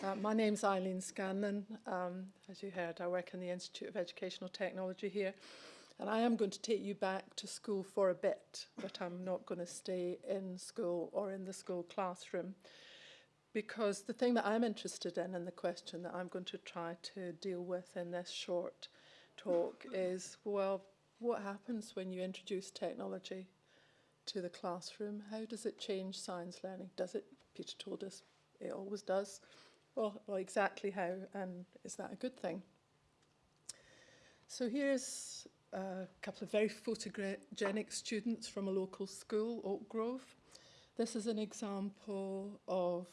Uh, my name's Eileen Scanlon. Um, as you heard, I work in the Institute of Educational Technology here. And I am going to take you back to school for a bit, but I'm not going to stay in school or in the school classroom. Because the thing that I'm interested in and the question that I'm going to try to deal with in this short talk is, well, what happens when you introduce technology to the classroom? How does it change science learning? Does it, Peter told us, it always does. Well, well, exactly how, and is that a good thing? So here's a couple of very photogenic students from a local school, Oak Grove. This is an example of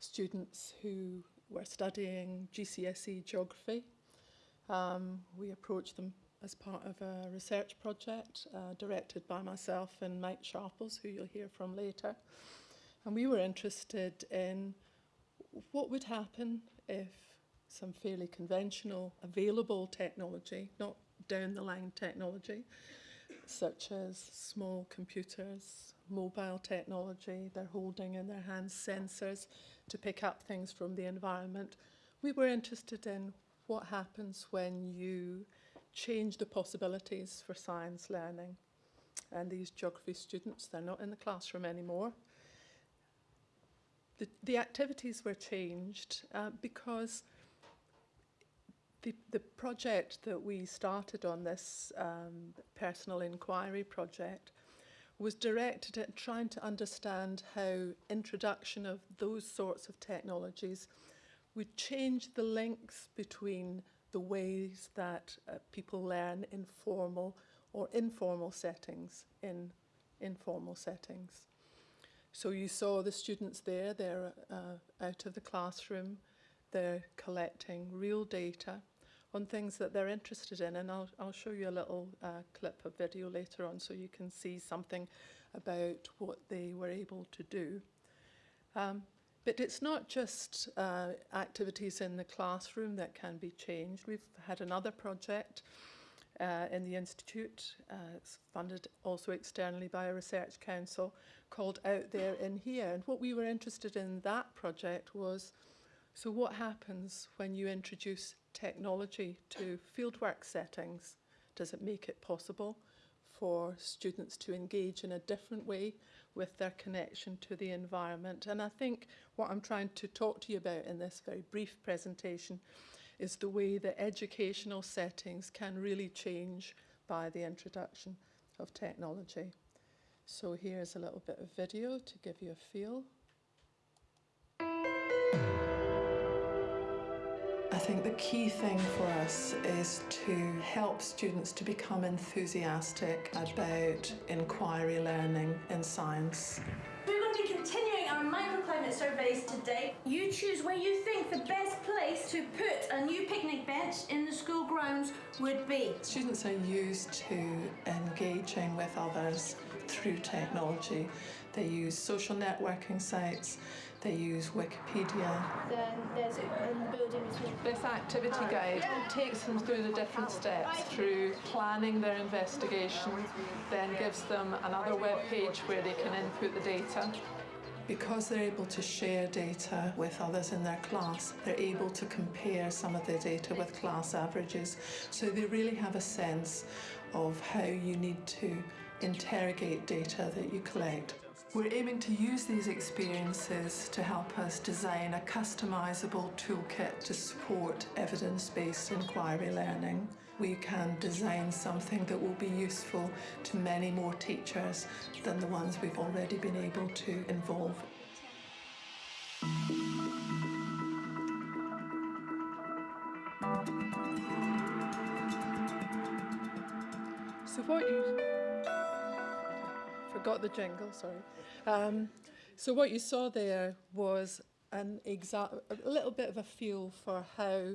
students who were studying GCSE geography. Um, we approached them as part of a research project uh, directed by myself and Mike Sharples, who you'll hear from later. And we were interested in what would happen if some fairly conventional available technology, not down the line technology, such as small computers, mobile technology, they're holding in their hands sensors to pick up things from the environment. We were interested in what happens when you change the possibilities for science learning. And these geography students, they're not in the classroom anymore. The, activities were changed uh, because the, the project that we started on this um, personal inquiry project was directed at trying to understand how introduction of those sorts of technologies would change the links between the ways that uh, people learn in formal or informal settings in informal settings. So you saw the students there, they're uh, out of the classroom, they're collecting real data on things that they're interested in. And I'll, I'll show you a little uh, clip of video later on so you can see something about what they were able to do. Um, but it's not just uh, activities in the classroom that can be changed. We've had another project uh, in the Institute. Uh, it's funded also externally by a research council called Out There and In Here. And what we were interested in that project was, so what happens when you introduce technology to fieldwork settings? Does it make it possible for students to engage in a different way with their connection to the environment? And I think what I'm trying to talk to you about in this very brief presentation is the way that educational settings can really change by the introduction of technology. So here's a little bit of video to give you a feel. I think the key thing for us is to help students to become enthusiastic about inquiry learning in science microclimate surveys today. You choose where you think the best place to put a new picnic bench in the school grounds would be. Students are used to engaging with others through technology. They use social networking sites, they use Wikipedia. Then there's a building between. This activity guide yeah. takes them through the different steps, through planning their investigation, then gives them another web page where they can input the data. Because they're able to share data with others in their class, they're able to compare some of their data with class averages. So they really have a sense of how you need to interrogate data that you collect. We're aiming to use these experiences to help us design a customisable toolkit to support evidence-based inquiry learning. We can design something that will be useful to many more teachers than the ones we've already been able to involve. So what you forgot the jingle, sorry. Um, so what you saw there was an exact, a little bit of a feel for how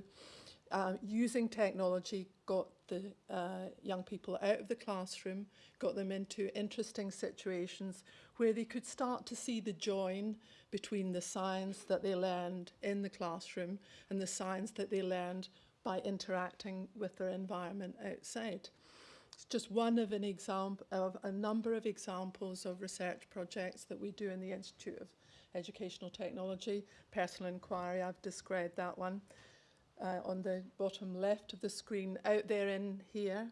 uh, using technology got the uh, young people out of the classroom, got them into interesting situations where they could start to see the join between the science that they learned in the classroom and the science that they learned by interacting with their environment outside. It's just one of an example of a number of examples of research projects that we do in the Institute of Educational Technology. Personal inquiry, I've described that one uh, on the bottom left of the screen. Out there in here,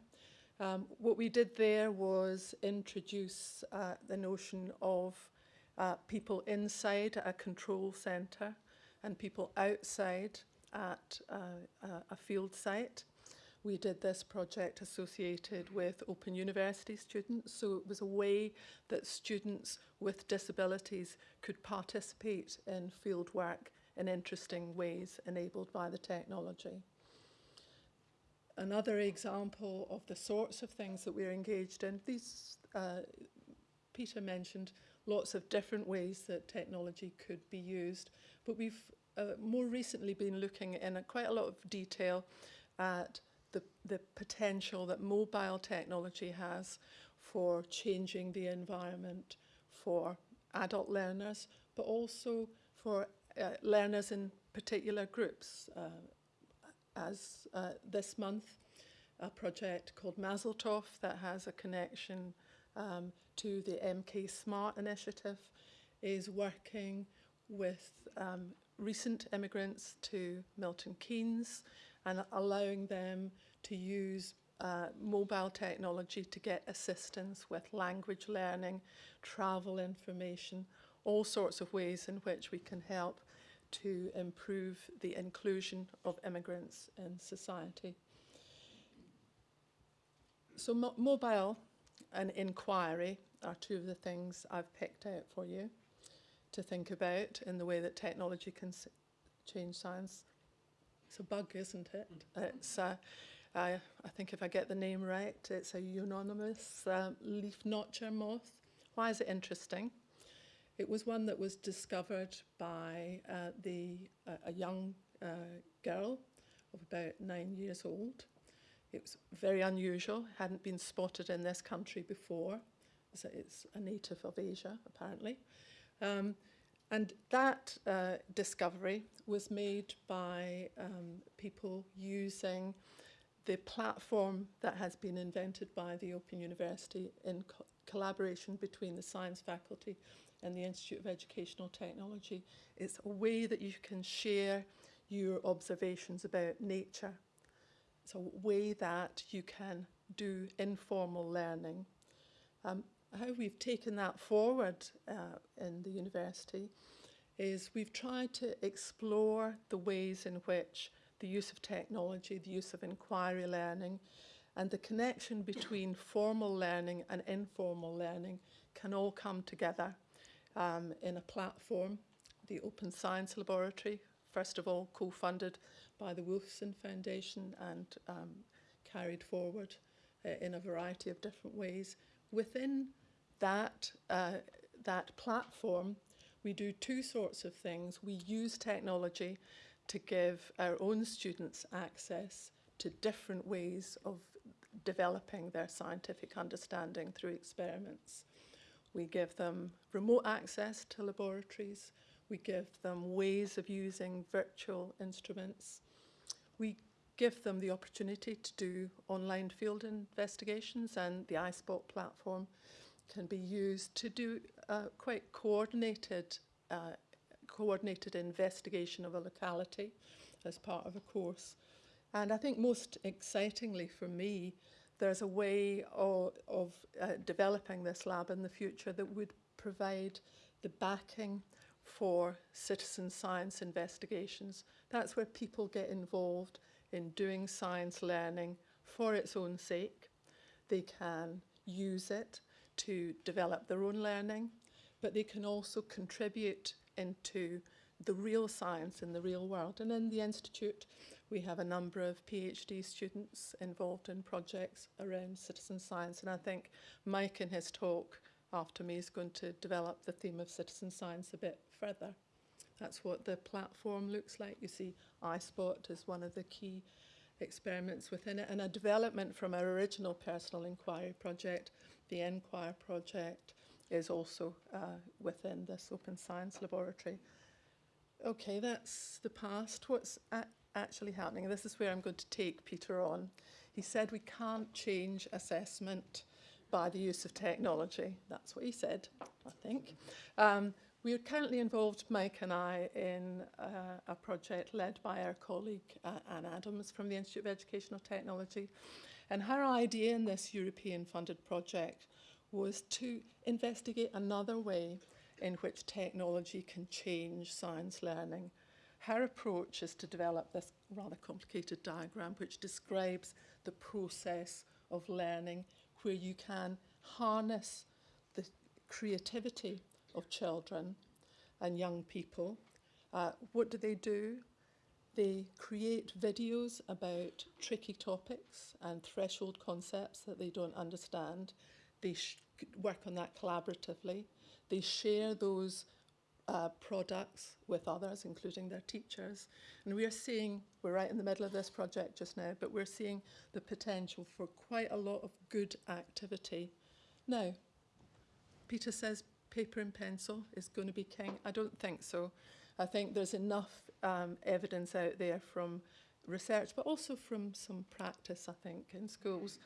um, what we did there was introduce uh, the notion of uh, people inside a control centre and people outside at uh, a- field site. We did this project associated with Open University students, so it was a way that students with disabilities could participate in field work in interesting ways enabled by the technology. Another example of the sorts of things that we're engaged in, these, uh, Peter mentioned lots of different ways that technology could be used, but we've uh, more recently been looking in a, quite a lot of detail at the, the potential that mobile technology has for changing the environment for adult learners, but also for uh, learners in particular groups. Uh, as uh, this month, a project called MASELTOV that has a connection um, to the MK Smart initiative is working with um, recent immigrants to Milton Keynes and allowing them to use uh, mobile technology to get assistance with language learning, travel information, all sorts of ways in which we can help to improve the inclusion of immigrants in society. So mo mobile and inquiry are two of the things I've picked out for you to think about in the way that technology can change science. It's a bug, isn't it? It's, uh, I, I think if I get the name right, it's a unanimous um, leaf notcher moth. Why is it interesting? It was one that was discovered by uh, the, uh, a young uh, girl of about nine years old. It was very unusual, hadn't been spotted in this country before. So it's a native of Asia, apparently. Um, and that uh, discovery was made by um, people using the platform that has been invented by the Open University in co collaboration between the science faculty and the Institute of Educational Technology. It's a way that you can share your observations about nature. It's a way that you can do informal learning. Um, how we've taken that forward uh, in the university is we've tried to explore the ways in which the use of technology, the use of inquiry learning, and the connection between formal learning and informal learning can all come together um, in a platform, the Open Science Laboratory, first of all co-funded by the Wolfson Foundation and um, carried forward uh, in a variety of different ways. Within that, uh, that platform, we do two sorts of things. We use technology to give our own students access to different ways of developing their scientific understanding through experiments. We give them remote access to laboratories. We give them ways of using virtual instruments. We give them the opportunity to do online field investigations and the iSpot platform can be used to do uh, quite coordinated uh, coordinated investigation of a locality as part of a course. And I think most excitingly for me, there's a way of, of uh, developing this lab in the future that would provide the backing for citizen science investigations. That's where people get involved in doing science learning for its own sake. They can use it to develop their own learning, but they can also contribute into the real science in the real world. And in the Institute, we have a number of PhD students involved in projects around citizen science. And I think Mike in his talk after me is going to develop the theme of citizen science a bit further. That's what the platform looks like. You see iSpot is one of the key experiments within it and a development from our original personal inquiry project, the nQuire project, is also uh, within this open science laboratory. Okay, that's the past. What's actually happening? This is where I'm going to take Peter on. He said we can't change assessment by the use of technology. That's what he said, I think. Um, we are currently involved, Mike and I, in uh, a project led by our colleague uh, Anne Adams from the Institute of Educational Technology. And her idea in this European funded project was to investigate another way in which technology can change science learning. Her approach is to develop this rather complicated diagram which describes the process of learning where you can harness the creativity of children and young people. Uh, what do they do? They create videos about tricky topics and threshold concepts that they don't understand. They work on that collaboratively. They share those uh, products with others, including their teachers. And we are seeing, we're right in the middle of this project just now, but we're seeing the potential for quite a lot of good activity. Now, Peter says paper and pencil is going to be king. I don't think so. I think there's enough um, evidence out there from research, but also from some practice, I think, in schools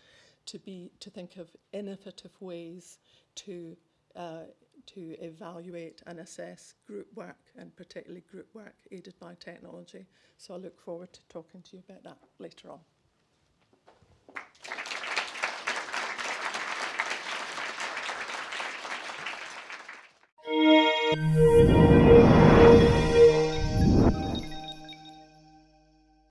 to be to think of innovative ways to uh, to evaluate and assess group work and particularly group work aided by technology. So I look forward to talking to you about that later on.